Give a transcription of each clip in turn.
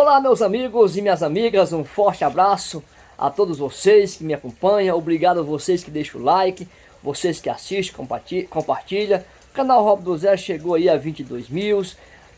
Olá meus amigos e minhas amigas, um forte abraço a todos vocês que me acompanham, obrigado a vocês que deixam o like, vocês que assistem, compartilha. O canal Rob do Zé chegou aí a 22 mil,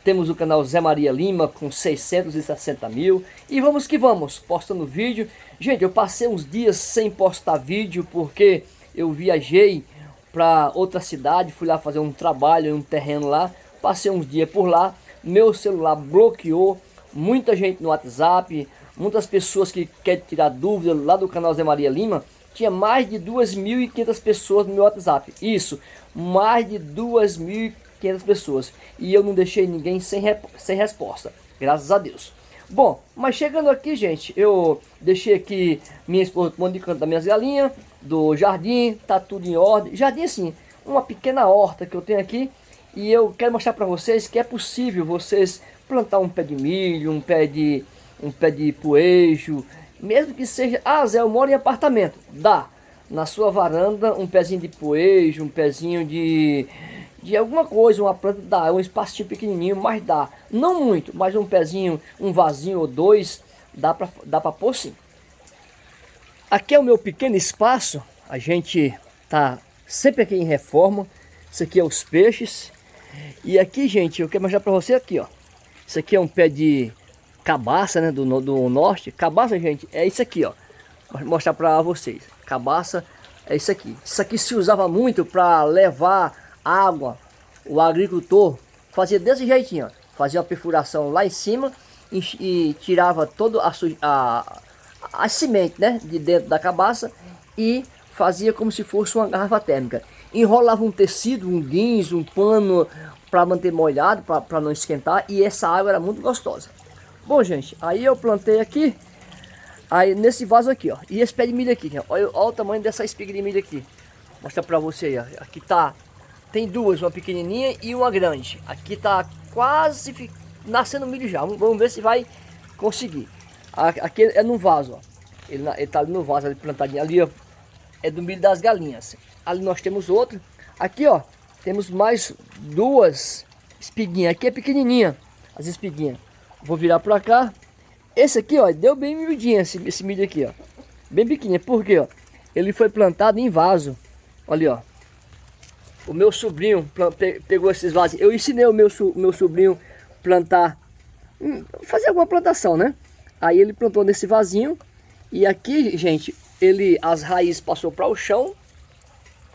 temos o canal Zé Maria Lima com 660 mil e vamos que vamos, postando vídeo. Gente, eu passei uns dias sem postar vídeo porque eu viajei para outra cidade, fui lá fazer um trabalho em um terreno lá, passei uns dias por lá, meu celular bloqueou, muita gente no WhatsApp, muitas pessoas que querem tirar dúvida lá do canal Zé Maria Lima, tinha mais de 2.500 pessoas no meu WhatsApp. Isso, mais de 2.500 pessoas. E eu não deixei ninguém sem, sem resposta, graças a Deus. Bom, mas chegando aqui, gente, eu deixei aqui minha esposa tomando de canto das minhas galinhas, do jardim, tá tudo em ordem. Jardim, assim, uma pequena horta que eu tenho aqui. E eu quero mostrar para vocês que é possível vocês plantar um pé de milho, um pé de, um pé de poejo, mesmo que seja, ah Zé, eu moro em apartamento, dá. Na sua varanda, um pezinho de poejo, um pezinho de, de alguma coisa, uma planta dá, um espacinho pequenininho, mas dá. Não muito, mas um pezinho, um vasinho ou dois, dá para dá pra pôr sim. Aqui é o meu pequeno espaço, a gente tá sempre aqui em reforma. Isso aqui é os peixes. E aqui, gente, eu quero mostrar para você aqui, ó. Isso aqui é um pé de cabaça, né, do, do norte. Cabaça, gente, é isso aqui, ó. Vou mostrar para vocês. Cabaça é isso aqui. Isso aqui se usava muito para levar água. O agricultor fazia desse jeitinho, ó. Fazia uma perfuração lá em cima e, e tirava toda a, a, a semente, né, de dentro da cabaça e fazia como se fosse uma garrafa térmica. Enrolava um tecido, um guinzo, um pano para manter molhado, para não esquentar. E essa água era muito gostosa. Bom, gente, aí eu plantei aqui, aí nesse vaso aqui, ó. E esse pé de milho aqui, ó. Olha, olha o tamanho dessa espiga de milho aqui. Vou mostrar para você aí, ó. Aqui tá, tem duas, uma pequenininha e uma grande. Aqui tá quase nascendo milho já. Vamos ver se vai conseguir. Aqui é no vaso, ó. Ele, ele tá ali no vaso, ali plantadinho. Ali, ó, é do milho das galinhas. Ali nós temos outro. Aqui, ó, temos mais duas espiguinhas. Aqui é pequenininha, as espiguinhas. Vou virar pra cá. Esse aqui, ó, deu bem miudinho esse, esse milho aqui, ó. Bem pequenininho. Por quê, ó? Ele foi plantado em vaso. Olha, ó. O meu sobrinho pegou esses vasos. Eu ensinei o meu, meu sobrinho plantar, hum, fazer alguma plantação, né? Aí ele plantou nesse vasinho. E aqui, gente, ele as raízes passou para o chão.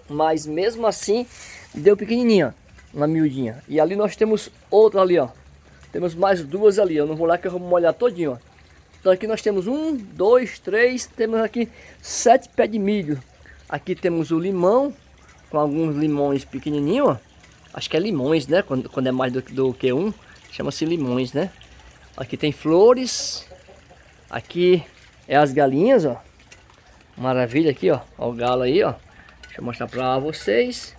Mas mesmo assim, deu pequenininha, uma miudinha. E ali nós temos outra ali, ó. Temos mais duas ali, eu não vou lá que eu vou molhar todinho, ó. Então aqui nós temos um, dois, três, temos aqui sete pés de milho. Aqui temos o limão, com alguns limões pequenininhos, ó. Acho que é limões, né? Quando, quando é mais do, do que um, chama-se limões, né? Aqui tem flores. Aqui é as galinhas, ó. Maravilha aqui, ó. Ó o galo aí, ó. Deixa eu mostrar pra vocês.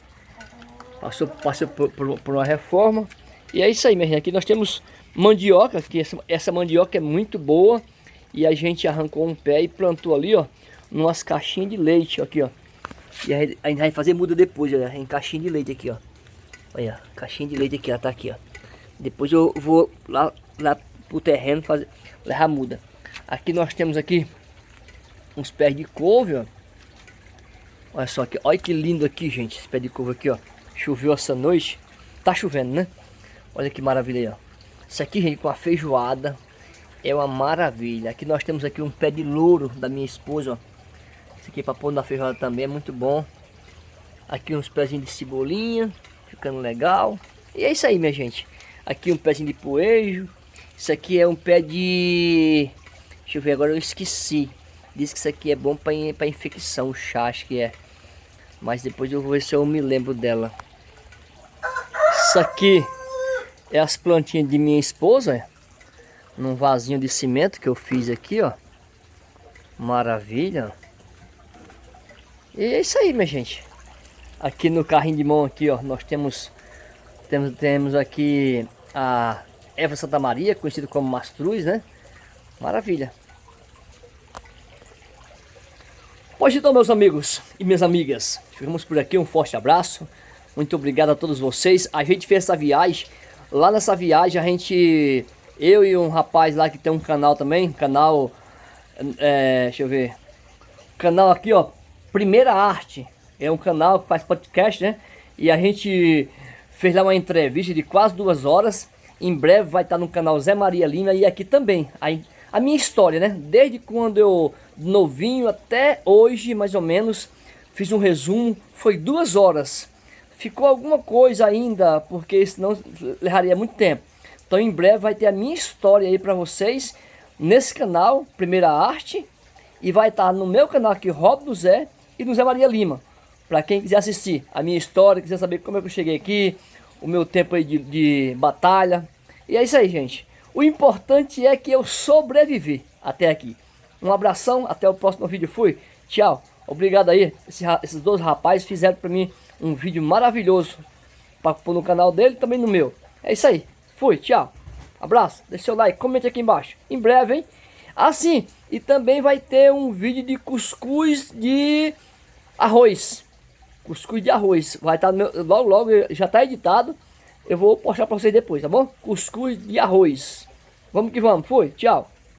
Passou, passou por, por, por, uma reforma. E é isso aí, minha gente. Aqui nós temos mandioca, que essa, essa mandioca é muito boa. E a gente arrancou um pé e plantou ali, ó, numas caixinhas de leite, aqui, ó. E a gente vai fazer muda depois, olha, em caixinha de leite aqui, ó. Olha, caixinha de leite aqui, ela tá aqui, ó. Depois eu vou lá, lá pro terreno fazer, levar muda. Aqui nós temos aqui uns pés de couve, ó. Olha só aqui, olha que lindo aqui, gente, esse pé de couve aqui, ó. Choveu essa noite. Tá chovendo, né? Olha que maravilha aí, ó. Isso aqui, gente, com a feijoada é uma maravilha. Aqui nós temos aqui um pé de louro da minha esposa, ó. Isso aqui para pôr na feijoada também é muito bom. Aqui uns pezinhos de cebolinha, ficando legal. E é isso aí, minha gente. Aqui um pezinho de poejo. Isso aqui é um pé de... Deixa eu ver, agora eu esqueci. Diz que isso aqui é bom para infecção, chá, acho que é. Mas depois eu vou ver se eu me lembro dela. Isso aqui é as plantinhas de minha esposa. Num vasinho de cimento que eu fiz aqui, ó. Maravilha. E é isso aí, minha gente. Aqui no carrinho de mão aqui, ó, nós temos temos, temos aqui a Eva Santa Maria, conhecida como Mastruz, né? Maravilha. Pois então, meus amigos e minhas amigas, ficamos por aqui, um forte abraço. Muito obrigado a todos vocês. A gente fez essa viagem, lá nessa viagem a gente Eu e um rapaz lá que tem um canal também, canal, é, deixa eu ver, canal aqui ó, Primeira Arte, é um canal que faz podcast, né? E a gente fez lá uma entrevista de quase duas horas, em breve vai estar no canal Zé Maria Lima e aqui também, a, a minha história, né? Desde quando eu, novinho até hoje, mais ou menos, fiz um resumo, foi duas horas. Ficou alguma coisa ainda, porque senão levaria muito tempo. Então em breve vai ter a minha história aí para vocês nesse canal, Primeira Arte. E vai estar no meu canal aqui, Rob do Zé e do Zé Maria Lima. Para quem quiser assistir a minha história, quiser saber como é que eu cheguei aqui, o meu tempo aí de, de batalha. E é isso aí, gente. O importante é que eu sobrevivi até aqui. Um abração, até o próximo vídeo. Fui, tchau. Obrigado aí, esses dois rapazes fizeram para mim um vídeo maravilhoso para pôr no canal dele e também no meu. É isso aí. Fui, tchau. Abraço, deixa seu like, comente aqui embaixo. Em breve, hein? Assim, e também vai ter um vídeo de cuscuz de arroz. Cuscuz de arroz. Vai estar tá logo, logo, já está editado. Eu vou postar para vocês depois, tá bom? Cuscuz de arroz. Vamos que vamos. Fui, tchau.